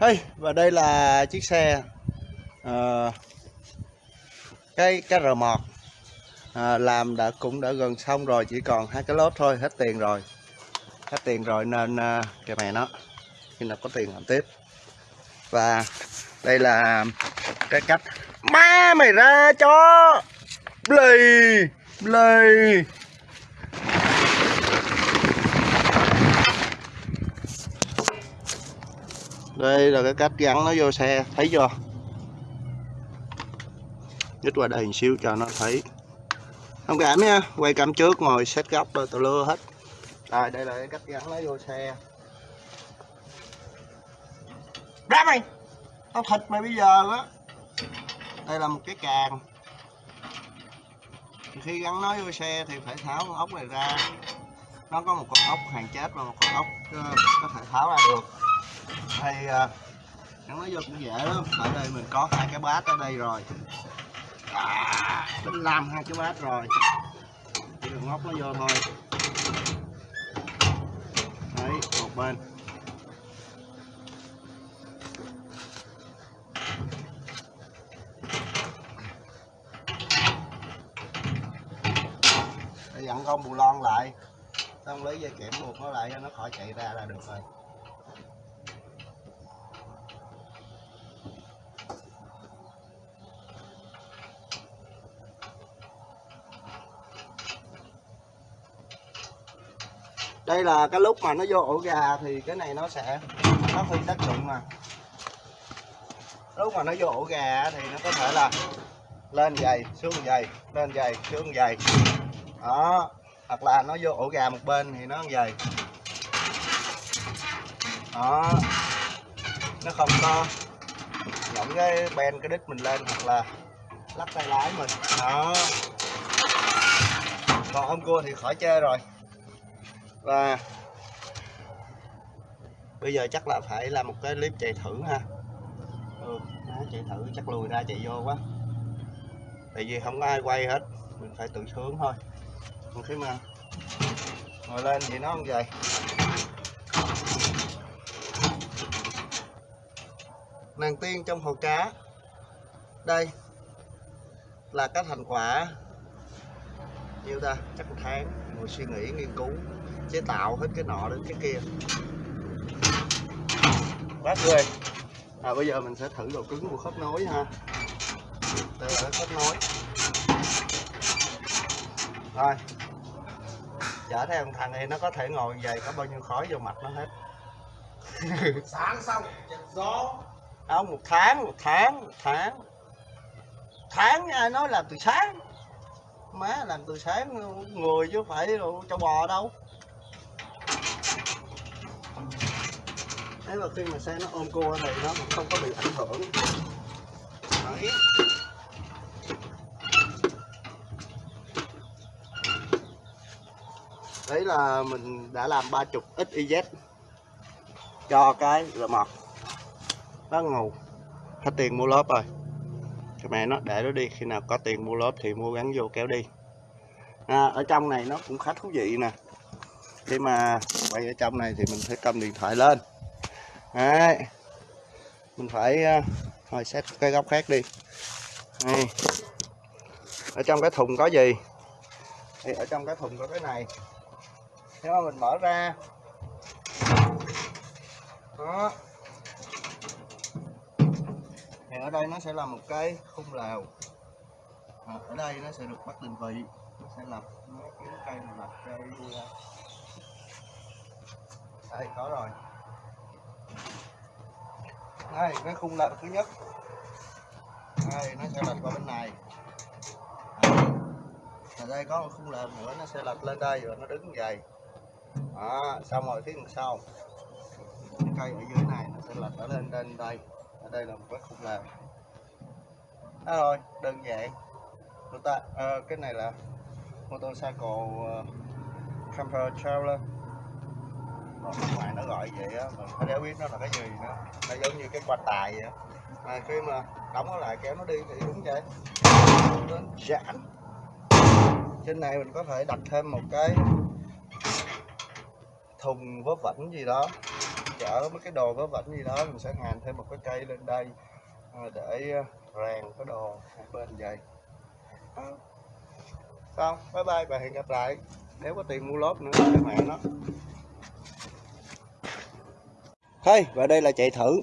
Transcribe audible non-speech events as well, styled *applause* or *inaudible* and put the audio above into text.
Hey, và đây là chiếc xe uh, cái cái R1 à, ờ, làm đã cũng đã gần xong rồi chỉ còn hai cái lốp thôi hết tiền rồi. Hết tiền rồi nên uh, kìa mẹ nó khi nào có tiền làm tiếp. Và đây là cái cách. Má mày ra cho! Lì lì đây là cái cách gắn nó vô xe, thấy chưa? Nhích qua đây một xíu cho nó thấy. Không cảm nha, quay cam trước ngồi xét góc rồi tao lưa hết. Rồi, đây là cái cách gắn nó vô xe. Ra mày! Tao thịt mày bây giờ á. Đây là một cái càng. Khi gắn nó vô xe thì phải tháo con ốc này ra. Nó có một con ốc, hàng chết và một con ốc ờ, có thể tháo ra được thì nó gắn nó vô cũng dễ lắm. Ở đây mình có hai cái bát ở đây rồi. À, mình làm hai cái bát rồi. Chỉ cần ngóc nó vô thôi. Đấy một bên. Dặn con bù lon lại. Xong lấy dây kẽm buộc nó lại cho nó khỏi chạy ra là được rồi. Đây là cái lúc mà nó vô ổ gà thì cái này nó sẽ, nó phi tác dụng mà. Lúc mà nó vô ổ gà thì nó có thể là lên dày xuống dày lên dày xuống dày đó, hoặc là nó vô ổ gà một bên thì nó dày đó, nó không có nhổng cái ben, cái đít mình lên hoặc là lắc tay lái mình. Đó. Còn hôm cua thì khỏi chơi rồi và bây giờ chắc là phải làm một cái clip chạy thử ha. Ừ, chạy thử chắc lùi ra chạy vô quá. Tại vì không có ai quay hết mình phải tự sướng thôi. Còn khi mà. Ngồi lên thì nó không vậy nàng tiên trong hồ cá đây là cái thành quả nhiêu ta? Chắc một tháng. Ngồi suy nghĩ nghiên cứu chế tạo hết cái nọ đến cái kia. Quá ghê à bây giờ mình sẽ thử độ cứng của khớp nối ha. Đây là khớp nối. Rồi. Chở theo thằng này nó có thể ngồi về có bao nhiêu khói vô mặt nó hết. *laughs* Sáng xong gió. Không một tháng một tháng một tháng. Tháng ai nói làm từ sáng má làm từ sáng người chứ phải cho bò đâu. Thế mà khi mà xe nó ôm cua thì nó cũng không có bị ảnh hưởng. Đấy. Đấy là mình đã làm ba chục XYZ cho cái R1 nó ngầu. Hết tiền mua lớp rồi cái mẹ nó để nó đi. Khi nào có tiền mua lốp thì mua gắn vô kéo đi. À, ở trong này nó cũng khá thú vị nè. Khi mà quay ở trong này thì mình phải cầm điện thoại lên. Đấy. mình phải uh, thôi xét cái góc khác đi. Đây. ở trong cái thùng có gì? Thì ở trong cái thùng có cái này. Nếu mà mình mở ra. Đó ở đây nó sẽ là một cái khung lều. À, ở đây nó sẽ được bắt định vị nó sẽ lập mấy cái cây này lập cây ờ. đây có rồi. Đây cái khung lều thứ nhất. Đây nó sẽ lệch qua bên này. Ờ, ở đây có một khung lều nữa nó sẽ lệch lên đây rồi nó đứng như vậy. Đó, xong rồi phía đằng sau. Cái cây ở dưới này nó sẽ lệch ở lên trên đây ở đây là một cái khung làm, đó rồi đơn giản. Chúng ta à, cái này là motorcycle uh, camper trailer còn ở ngoài nó gọi vậy á mình phải biết nó là cái gì nữa? Nó giống như cái quan tài vậy mà khi mà đóng nó lại kéo nó đi thì đúng vậy. Đến giãn trên này mình có thể đặt thêm một cái thùng vớ vẩn gì đó chở mấy cái đồ vớ vẩn gì đó, mình sẽ ngàn thêm một cái cây lên đây à, để à, rèn cái đồ hai bên vậy. À, xong, bye bye và hẹn gặp lại. Nếu có tiền mua lốp nữa các bạn nó. Thôi và đây là chạy thử.